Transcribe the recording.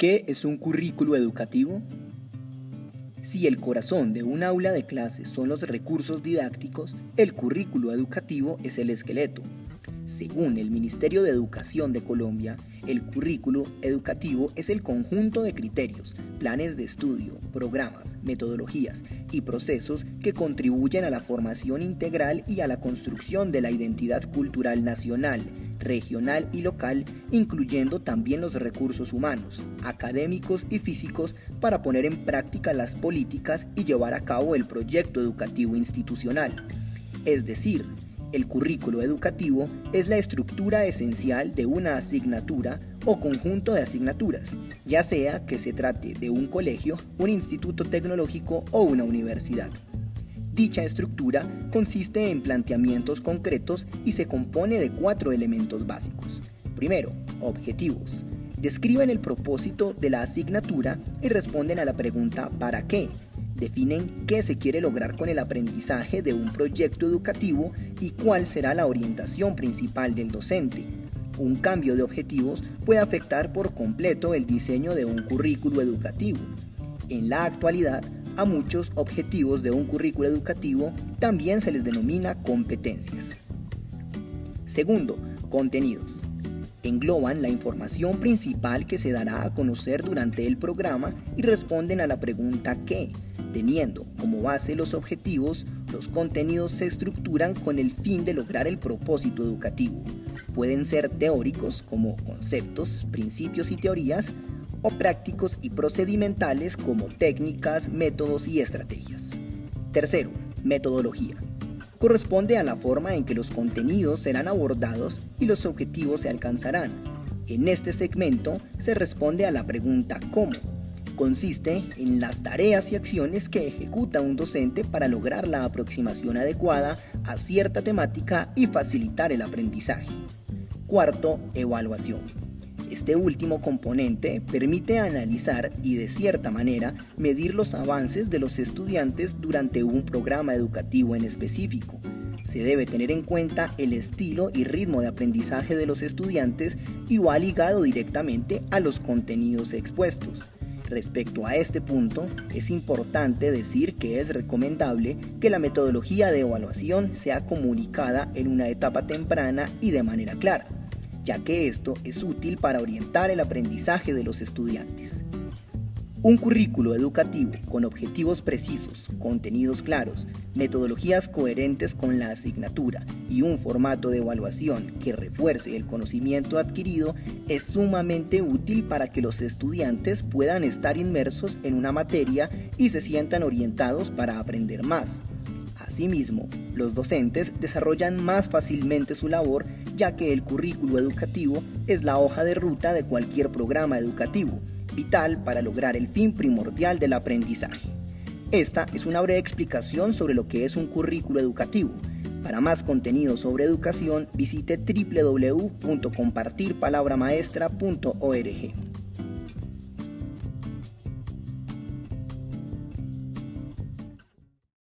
¿Qué es un currículo educativo? Si el corazón de un aula de clases son los recursos didácticos, el currículo educativo es el esqueleto. Según el Ministerio de Educación de Colombia, el currículo educativo es el conjunto de criterios, planes de estudio, programas, metodologías y procesos que contribuyen a la formación integral y a la construcción de la identidad cultural nacional, regional y local, incluyendo también los recursos humanos, académicos y físicos para poner en práctica las políticas y llevar a cabo el proyecto educativo institucional. Es decir, el currículo educativo es la estructura esencial de una asignatura o conjunto de asignaturas, ya sea que se trate de un colegio, un instituto tecnológico o una universidad. Dicha estructura consiste en planteamientos concretos y se compone de cuatro elementos básicos. Primero, objetivos. Describen el propósito de la asignatura y responden a la pregunta ¿para qué? Definen qué se quiere lograr con el aprendizaje de un proyecto educativo y cuál será la orientación principal del docente. Un cambio de objetivos puede afectar por completo el diseño de un currículo educativo. En la actualidad, a muchos objetivos de un currículo educativo también se les denomina competencias. Segundo, contenidos. Engloban la información principal que se dará a conocer durante el programa y responden a la pregunta ¿qué? Teniendo como base los objetivos, los contenidos se estructuran con el fin de lograr el propósito educativo. Pueden ser teóricos como conceptos, principios y teorías, o prácticos y procedimentales como técnicas, métodos y estrategias. Tercero, metodología. Corresponde a la forma en que los contenidos serán abordados y los objetivos se alcanzarán. En este segmento se responde a la pregunta ¿cómo? Consiste en las tareas y acciones que ejecuta un docente para lograr la aproximación adecuada a cierta temática y facilitar el aprendizaje. Cuarto, evaluación. Este último componente permite analizar y de cierta manera medir los avances de los estudiantes durante un programa educativo en específico. Se debe tener en cuenta el estilo y ritmo de aprendizaje de los estudiantes y va ligado directamente a los contenidos expuestos. Respecto a este punto, es importante decir que es recomendable que la metodología de evaluación sea comunicada en una etapa temprana y de manera clara ya que esto es útil para orientar el aprendizaje de los estudiantes. Un currículo educativo con objetivos precisos, contenidos claros, metodologías coherentes con la asignatura y un formato de evaluación que refuerce el conocimiento adquirido es sumamente útil para que los estudiantes puedan estar inmersos en una materia y se sientan orientados para aprender más. Asimismo, los docentes desarrollan más fácilmente su labor ya que el currículo educativo es la hoja de ruta de cualquier programa educativo, vital para lograr el fin primordial del aprendizaje. Esta es una breve explicación sobre lo que es un currículo educativo. Para más contenido sobre educación, visite www.compartirpalabramaestra.org.